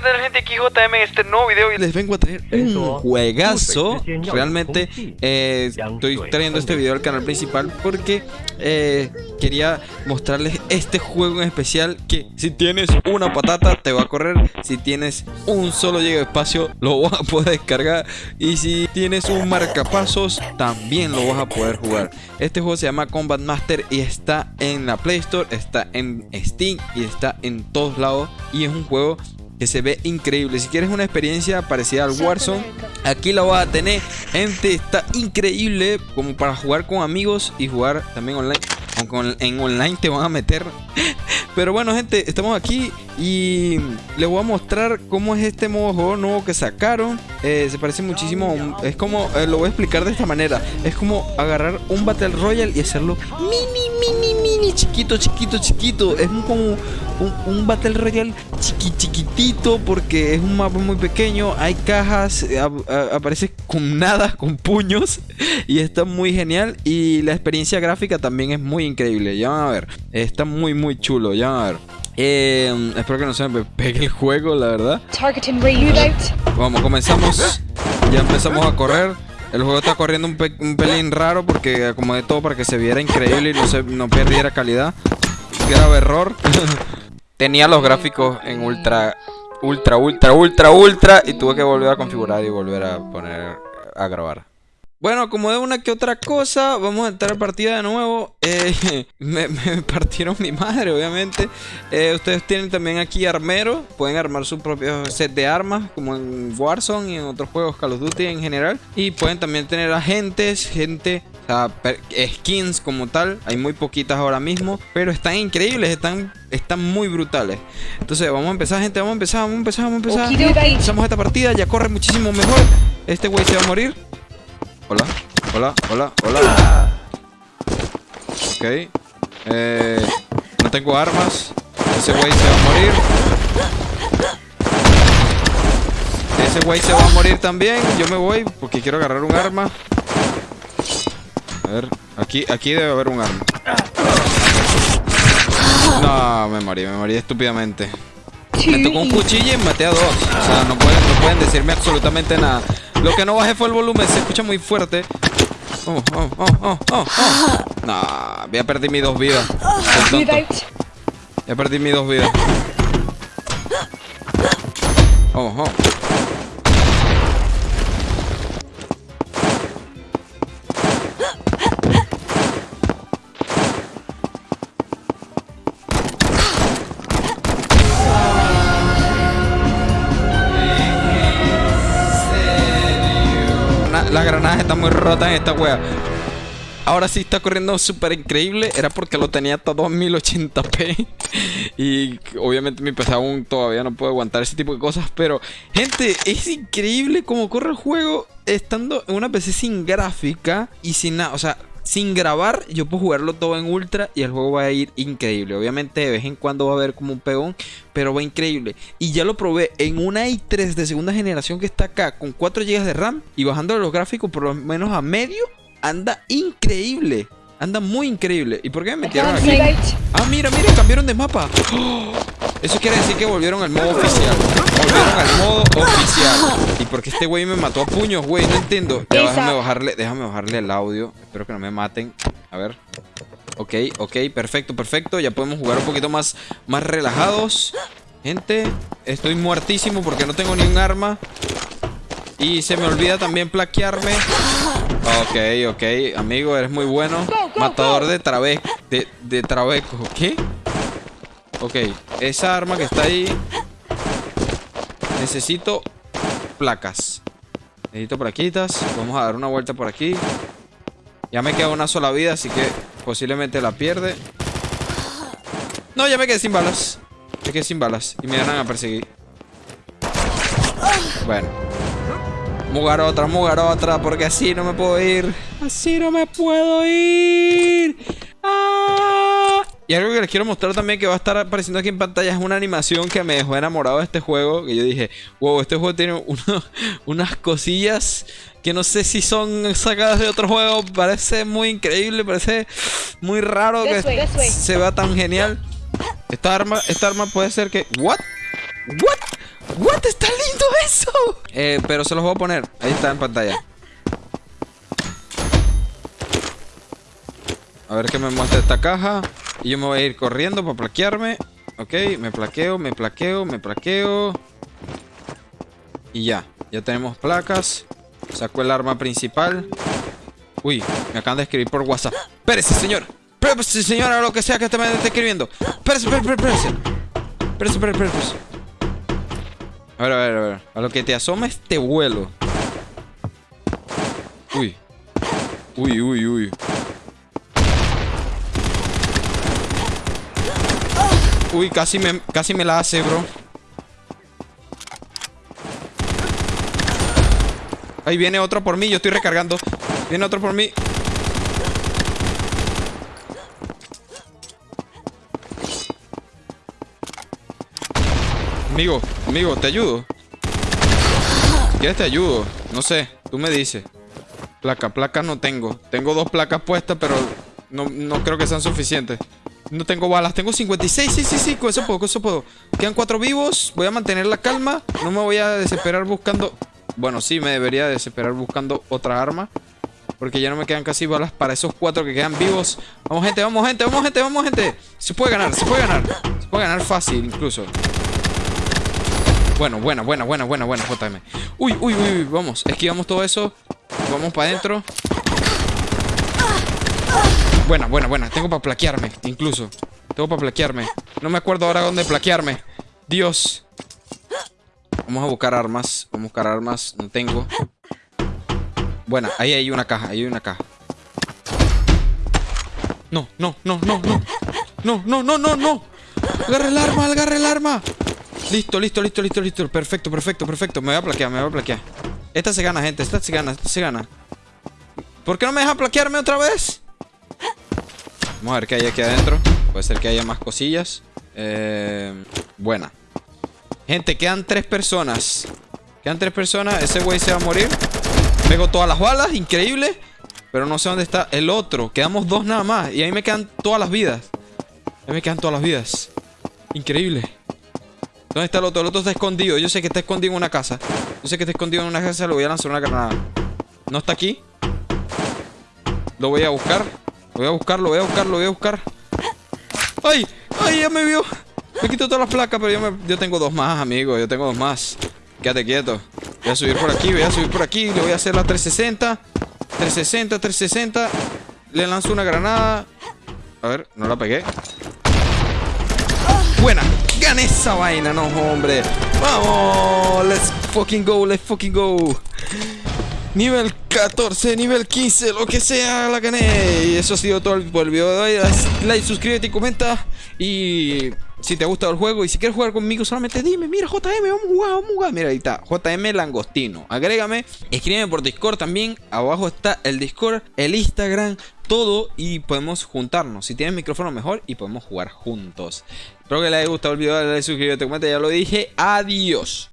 ¿qué tal gente? Aquí JM en este nuevo video y les vengo a traer un juegazo. Realmente eh, estoy. trayendo este video al canal principal porque eh, quería mostrarles este juego en especial Que si tienes una patata te va a correr. Si tienes un solo llega de espacio lo vas a poder descargar. Y si tienes un marcapasos también lo vas a poder jugar. Este juego se llama Combat Master y está en la Play Store, está en Steam y está en todos lados. Y es un juego que se ve increíble. Si quieres una experiencia parecida al Warzone, aquí la vas a tener. Gente, está increíble como para jugar con amigos y jugar también online. Aunque en online te van a meter. Pero bueno, gente, estamos aquí y les voy a mostrar cómo es este modo de juego nuevo que sacaron. Eh, se parece muchísimo. Es como, eh, lo voy a explicar de esta manera. Es como agarrar un Battle Royale y hacerlo mini, chiquito, chiquito, chiquito. Es como un, Battle Royale chiqui, chiquitito porque es un mapa muy pequeño. Hay cajas, eh, aparece con nada, con puños. Y está muy genial. Y la experiencia gráfica también es muy increíble. Ya van a ver. Está muy, muy chulo. Ya van a ver. Eh, espero que no se me pegue el juego, la verdad. Vamos, comenzamos. Ya empezamos a correr. El juego está corriendo un, pelín raro porque acomodé todo para que se viera increíble y no, se, no perdiera calidad. Grave error. Tenía los gráficos en ultra, ultra, ultra, ultra, ultra y tuve que volver a configurar y volver a poner a grabar. Bueno, como de una que otra cosa, vamos a entrar a partida de nuevo. Eh, me, partieron mi madre, obviamente. Eh, ustedes tienen también aquí armero. Pueden armar su propio set de armas, como en Warzone y en otros juegos Call of Duty en general. Y pueden también tener agentes, gente, o sea, skins como tal. Hay muy poquitas ahora mismo, pero están increíbles, están, están muy brutales. Entonces, vamos a empezar, gente, vamos a empezar, vamos a empezar, vamos a empezar. Empezamos esta partida, ya corre muchísimo mejor. Este güey se va a morir. Hola, hola, hola, hola. Ok. Eh, no tengo armas. Ese güey se va a morir. Ese güey se va a morir también. Yo me voy porque quiero agarrar un arma. A ver, aquí, aquí debe haber un arma. No, me morí, me morí estúpidamente. Me tocó un cuchillo y maté a dos. O sea, no pueden, no pueden decirme absolutamente nada. Lo que no bajé fue el volumen, se escucha muy fuerte. Oh, oh, oh, oh, oh, oh. Nah, voy a perder mis dos vidas. Ya perdí mis dos vidas. Oh, oh. Las granadas están muy rotas en esta wea. Ahora sí está corriendo súper increíble. Era porque lo tenía en 1080p. Y obviamente mi PC aún todavía no puede aguantar ese tipo de cosas. Pero, gente, es increíble cómo corre el juego estando en una PC sin gráfica y sin nada. O sea, sin grabar, yo puedo jugarlo todo en ultra y el juego va a ir increíble. Obviamente de vez en cuando va a haber como un pegón, pero va increíble. Y ya lo probé en una i3 de segunda generación que está acá con 4 GB de RAM y bajando los gráficos por lo menos a medio, anda increíble. Anda muy increíble. ¿Y por qué me metieron aquí? Ah, mira, mira, cambiaron de mapa. Eso quiere decir que volvieron al modo oficial. Volvieron al modo oficial. ¿Y por qué este güey me mató a puños, güey? No entiendo. déjame bajarle, déjame bajarle el audio. Espero que no me maten. A ver. Ok, ok, perfecto, perfecto. Ya podemos jugar un poquito más, más relajados. Gente, estoy muertísimo porque no tengo ni un arma. Y se me olvida también plaquearme. Ok, ok. Amigo, eres muy bueno. Matador de trabeco. De, de trabeco. ¿Qué? Ok. Esa arma que está ahí. Necesito placas. Necesito plaquitas. Vamos a dar una vuelta por aquí. Ya me queda una sola vida, así que posiblemente la pierde. No, ya me quedé sin balas. Me quedé sin balas. Y me van a perseguir. Bueno. Mugar otra, mugar otra, porque así no me puedo ir. Así no me puedo ir. Y algo que les quiero mostrar también que va a estar apareciendo aquí en pantalla es una animación que me dejó enamorado de este juego. Que yo dije, wow, este juego tiene unas cosillas que no sé si son sacadas de otro juego. Parece muy increíble, parece muy raro que se vea tan genial. Esta arma, esta arma puede ser que... ¿What? ¿What? ¿What? eso? Eh, pero se los voy a poner. Ahí está en pantalla. A ver qué me muestra esta caja. Y yo me voy a ir corriendo para plaquearme. Ok, me plaqueo, me plaqueo, me plaqueo. Y ya, ya tenemos placas. Saco el arma principal. Uy, me acaban de escribir por WhatsApp. Espérese, señor. Espérese, señora, lo que sea que te me esté escribiendo. Espérese, espérese, espérese. Espérese, espérese, espérese. A ver, a ver, a ver. A lo que te asoma este vuelo. Uy. Uy, uy, uy. Uy, casi me, casi me la hace, bro. Ahí viene otro por mí, yo estoy recargando. Viene otro por mí. Amigo, amigo, ¿te ayudo? ¿Quieres te ayudo? No sé, tú me dices. Placa, placa no tengo. Tengo dos placas puestas, pero no, no creo que sean suficientes. No tengo balas, tengo 56, sí, sí, sí, con eso puedo, con eso puedo. Quedan cuatro vivos, voy a mantener la calma No me voy a desesperar buscando Bueno, sí, me debería desesperar buscando otra arma Porque ya no me quedan casi balas para esos cuatro que quedan vivos. Vamos gente, vamos gente, vamos gente, vamos gente. Se puede ganar, se puede ganar Se puede ganar fácil incluso. Bueno, buena, buena, buena, buena, buena JM Uy, uy, uy, vamos, esquivamos todo eso Vamos para adentro Buena, buena, buena. Tengo para plaquearme, incluso. Tengo para plaquearme. No me acuerdo ahora dónde plaquearme. Dios. Vamos a buscar armas. Vamos a buscar armas. No tengo. Buena, ahí hay una caja. Ahí hay una caja. No, no, no, no, no. No, no, no, no, no. Agarra el arma, agarra el arma. Listo, listo, listo, listo, listo. Perfecto, perfecto, perfecto. Me voy a plaquear, me voy a plaquear. Esta se gana, gente. Esta se gana, esta se gana. ¿Por qué no me deja plaquearme otra vez? Vamos a ver qué hay aquí adentro. Puede ser que haya más cosillas. Eh, buena. Gente, quedan tres personas. Quedan tres personas. Ese güey se va a morir. Pego todas las balas. Increíble. Pero no sé dónde está el otro. Quedamos dos nada más. Y ahí me quedan todas las vidas. Ahí me quedan todas las vidas. Increíble. ¿Dónde está el otro? El otro está escondido. Yo sé que está escondido en una casa. Yo sé que está escondido en una casa. Le voy a lanzar una granada. ¿No está aquí? Lo voy a buscar. Voy a buscarlo, voy a buscarlo, voy a buscar. ¡Ay! ¡Ay! Ya me vio. Me quito todas las placas, pero yo, yo tengo dos más, amigo. Yo tengo dos más. Quédate quieto. Voy a subir por aquí, voy a subir por aquí. Le voy a hacer la 360. 360, 360. Le lanzo una granada. A ver, no la pegué. Buena. Gané esa vaina, no, hombre. Vamos. Let's fucking go, let's fucking go. Nivel 14, nivel 15, lo que sea, la gané. Y eso ha sido todo el, video de hoy. like, suscríbete y comenta. Y si te ha gustado el juego y si quieres jugar conmigo, solamente dime, mira JM, vamos a jugar, vamos a jugar. Mira, ahí está, JM Langostino. Agrégame, escríbeme por Discord también. Abajo está el Discord, el Instagram, todo y podemos juntarnos. Si tienes micrófono mejor y podemos jugar juntos. Espero que les haya gustado el video, dale like, suscríbete, comenta, ya lo dije. Adiós.